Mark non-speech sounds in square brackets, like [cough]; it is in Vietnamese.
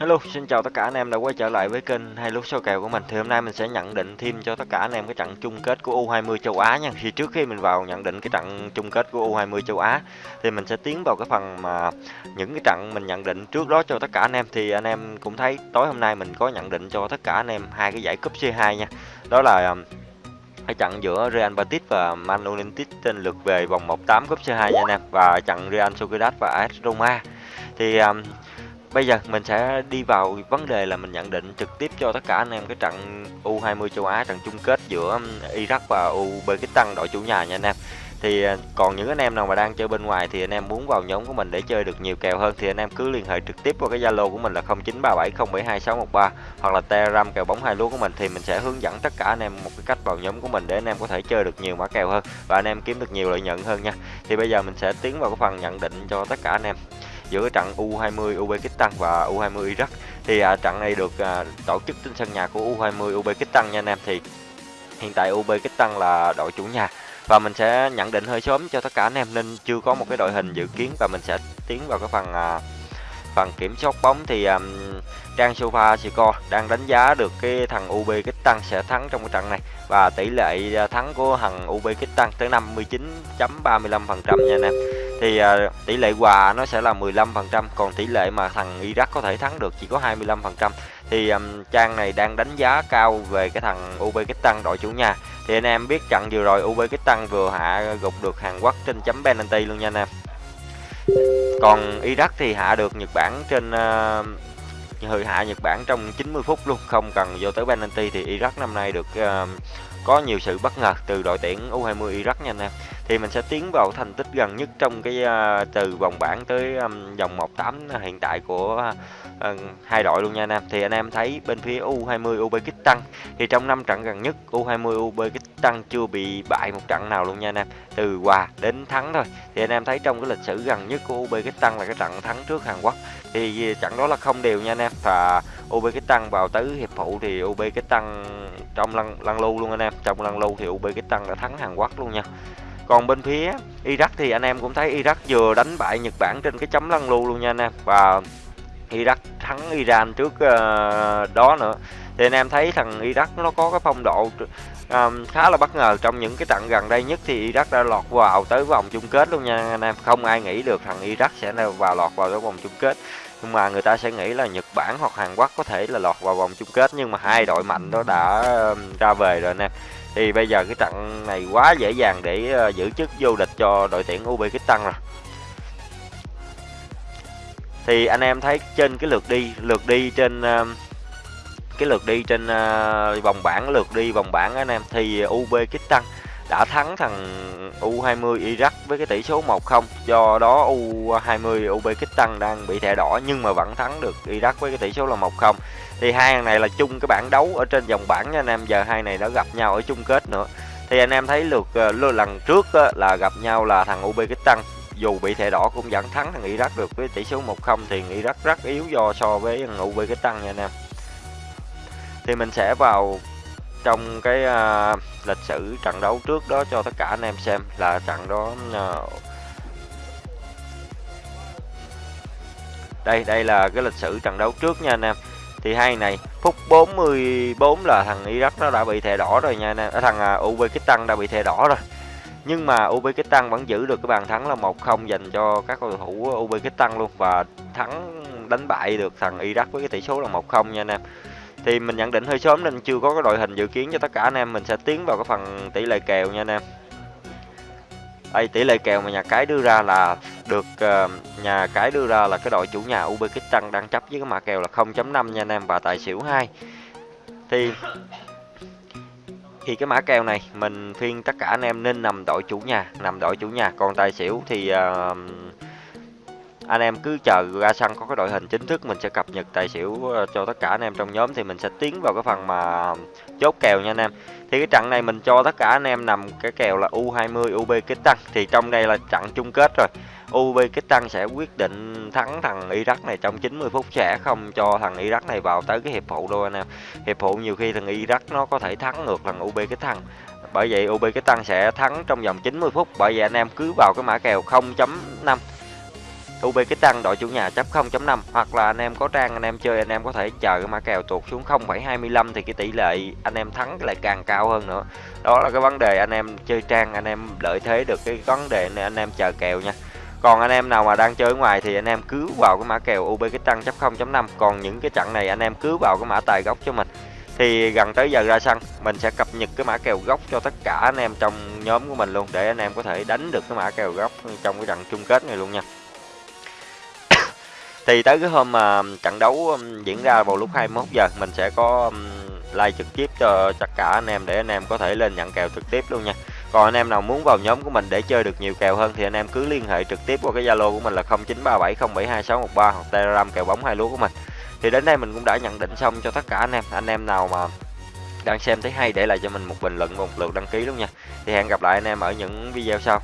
Hello, xin chào tất cả anh em đã quay trở lại với kênh hai lúc sau kèo của mình. Thì hôm nay mình sẽ nhận định thêm cho tất cả anh em cái trận chung kết của U20 châu Á nha. Thì trước khi mình vào nhận định cái trận chung kết của U20 châu Á thì mình sẽ tiến vào cái phần mà những cái trận mình nhận định trước đó cho tất cả anh em. Thì anh em cũng thấy tối hôm nay mình có nhận định cho tất cả anh em hai cái giải cúp C2 nha. Đó là um, cái trận giữa Real Betis và Man United trên lượt về vòng 1/8 cúp C2 nha anh em và trận Real Sociedad và AS Roma. Thì um, Bây giờ mình sẽ đi vào vấn đề là mình nhận định trực tiếp cho tất cả anh em cái trận U20 châu Á, trận chung kết giữa um, Iraq và Uzbekistan, đội chủ nhà nha anh em. Thì à, còn những anh em nào mà đang chơi bên ngoài thì anh em muốn vào nhóm của mình để chơi được nhiều kèo hơn thì anh em cứ liên hệ trực tiếp qua cái Zalo của mình là 0937072613 hoặc là Telegram kèo bóng hai lúa của mình thì mình sẽ hướng dẫn tất cả anh em một cái cách vào nhóm của mình để anh em có thể chơi được nhiều mã kèo hơn và anh em kiếm được nhiều lợi nhuận hơn nha. Thì bây giờ mình sẽ tiến vào cái phần nhận định cho tất cả anh em giữa trận U20 Uzbekistan và U20 Iraq. Thì à, trận này được à, tổ chức trên sân nhà của U20 Uzbekistan nha anh em. Thì hiện tại Uzbekistan là đội chủ nhà và mình sẽ nhận định hơi sớm cho tất cả anh em nên chưa có một cái đội hình dự kiến và mình sẽ tiến vào cái phần à, phần kiểm soát bóng. Thì um, Trang Sofa Score đang đánh giá được cái thằng Uzbekistan sẽ thắng trong cái trận này và tỷ lệ à, thắng của thằng Uzbekistan tới 59.35% nha anh em thì uh, tỷ lệ hòa nó sẽ là 15% còn tỷ lệ mà thằng Iraq có thể thắng được chỉ có 25% thì um, trang này đang đánh giá cao về cái thằng Uzbekistan đội chủ nhà. Thì anh em biết trận vừa rồi Uzbekistan vừa hạ gục được Hàn Quốc trên chấm penalty luôn nha anh em. Còn Iraq thì hạ được Nhật Bản trên à, uh, hơi hạ Nhật Bản trong 90 phút luôn không cần vô tới penalty thì Iraq năm nay được uh, có nhiều sự bất ngờ từ đội tuyển U20 Iraq nha anh em. Thì mình sẽ tiến vào thành tích gần nhất trong cái à, từ vòng bảng tới vòng 1/8 hiện tại của uh, hai đội luôn nha anh em. Thì anh em thấy bên phía U20 Uzbekistan thì trong năm trận gần nhất U20 Uzbekistan chưa bị bại một trận nào luôn nha anh em. Từ hòa đến thắng thôi. Thì anh em thấy trong cái lịch sử gần nhất của Uzbekistan là cái trận thắng trước Hàn Quốc. Thì trận đó là không đều nha anh em. Và Uzbekistan vào tới hiệp phụ thì Uzbekistan trong lăn lăn lưu luôn anh em. Trong lăn lưu thì Uzbekistan đã thắng Hàn Quốc luôn nha. Còn bên phía Iraq thì anh em cũng thấy Iraq vừa đánh bại Nhật Bản trên cái chấm lăn lưu luôn nha anh em và Iraq thắng Iran trước uh, đó nữa thì anh em thấy thằng Iraq nó có cái phong độ um, khá là bất ngờ. Trong những cái trận gần đây nhất thì Iraq đã lọt vào tới vòng chung kết luôn nha anh em. Không ai nghĩ được thằng Iraq sẽ vào lọt vào tới vòng chung kết nhưng mà người ta sẽ nghĩ là Nhật Bản hoặc Hàn Quốc có thể là lọt vào vòng chung kết nhưng mà hai đội mạnh đó đã ra về rồi anh em thì bây giờ cái trận này quá dễ dàng để uh, giữ chức vô địch cho đội tuyển Uzbekistan rồi thì anh em thấy trên cái lượt đi lượt đi trên ờ, cái lượt đi trên ờ, vòng bảng, lượt đi vòng bảng anh em, thì UB kích tăng đã thắng thằng U20 Iraq với cái tỷ số 1-0 do đó U20 tăng đang bị thẻ đỏ nhưng mà vẫn thắng được Iraq với cái tỷ số là 1-0 thì hai thằng này là chung cái bảng đấu ở trên vòng bảng nha anh em, giờ hai này đã gặp nhau ở chung kết nữa. Thì anh em thấy lượt ờ, lần trước là gặp nhau là thằng UB kích tăng dù bị thẻ đỏ cũng vẫn thắng thằng Iraq được với tỷ số 1-0 thì Iraq rất yếu do so với thằng tăng nha anh em. Thì mình sẽ vào trong cái uh, lịch sử trận đấu trước đó cho tất cả anh em xem là trận đó uh, đây đây là cái lịch sử trận đấu trước nha anh em. Thì hai này phút 44 là thằng Iraq nó đã bị thẻ đỏ rồi nha anh em à, thằng uh, Uzbekistan đã bị thẻ đỏ rồi nhưng mà Uzbekistan vẫn giữ được cái bàn thắng là 1-0 dành cho các cầu thủ Uzbekistan luôn. Và thắng đánh bại được thằng Iraq với cái tỷ số là 1-0 nha anh em. Thì mình nhận định hơi sớm nên chưa có cái đội hình dự kiến cho tất cả anh em. Mình sẽ tiến vào cái phần tỷ lệ kèo nha anh em. Đây tỷ lệ kèo mà nhà cái đưa ra là được uh, nhà cái đưa ra là cái đội chủ nhà Uzbekistan đang chấp với cái mã kèo là 0.5 nha anh em và tài xỉu 2 thì thì cái mã kèo này mình khuyên tất cả anh em nên nằm đội chủ nhà nằm đội chủ nhà. Còn tài xỉu thì uh, anh em cứ chờ ra sân có cái đội hình chính thức mình sẽ cập nhật tài xỉu ờ, cho tất cả anh em trong nhóm thì mình sẽ tiến vào cái phần mà chốt kèo nha anh em. Thì cái trận này mình cho tất cả anh em nằm cái kèo là U20 UB kích tăng. Thì trong đây là trận chung kết rồi. Uzbekistan sẽ quyết định thắng thằng Iraq này trong 90 phút sẽ không cho thằng Iraq này vào tới cái hiệp phụ đâu anh em. Hiệp phụ nhiều khi thằng Iraq nó có thể thắng ngược thằng Uzbekistan bởi vậy Uzbekistan sẽ thắng trong vòng 90 phút bởi vậy anh em cứ vào cái mã kèo 0.5 Uzbekistan đội chủ nhà chấp 0.5 hoặc là anh em có trang anh em chơi anh em có thể chờ cái mã kèo tuột xuống 0,25 thì cái tỷ lệ anh em thắng lại càng cao hơn nữa. Đó là cái vấn đề anh em chơi trang anh em lợi thế được cái vấn đề này anh em chờ kèo nha còn anh em nào mà đang chơi ngoài thì anh em cứ vào cái mã kèo UB cái chấp 0.5 còn những cái trận này anh em cứ vào cái mã tài gốc cho mình. Thì gần tới giờ ra sân, mình sẽ cập nhật cái mã kèo gốc cho tất cả anh em trong nhóm của mình luôn, để anh em có thể đánh được cái mã kèo gốc trong cái trận chung kết này luôn nha. [coughs] Thì tới cái hôm mà trận đấu um, diễn ra vào lúc 21 giờ, mình sẽ có um, like trực tiếp cho tất cả anh em, để anh em có thể lên nhận kèo trực tiếp luôn nha còn anh em nào muốn vào nhóm của mình để chơi được nhiều kèo hơn thì anh em cứ liên hệ trực tiếp qua cái Zalo của mình là 0937072613 hoặc Telegram kèo bóng hai lúa của mình. Thì đến đây mình cũng đã nhận định xong cho tất cả anh em. Anh em nào mà đang xem thấy hay để lại cho mình một bình luận, một lượt đăng ký luôn nha. Thì hẹn gặp lại anh em ở những video sau.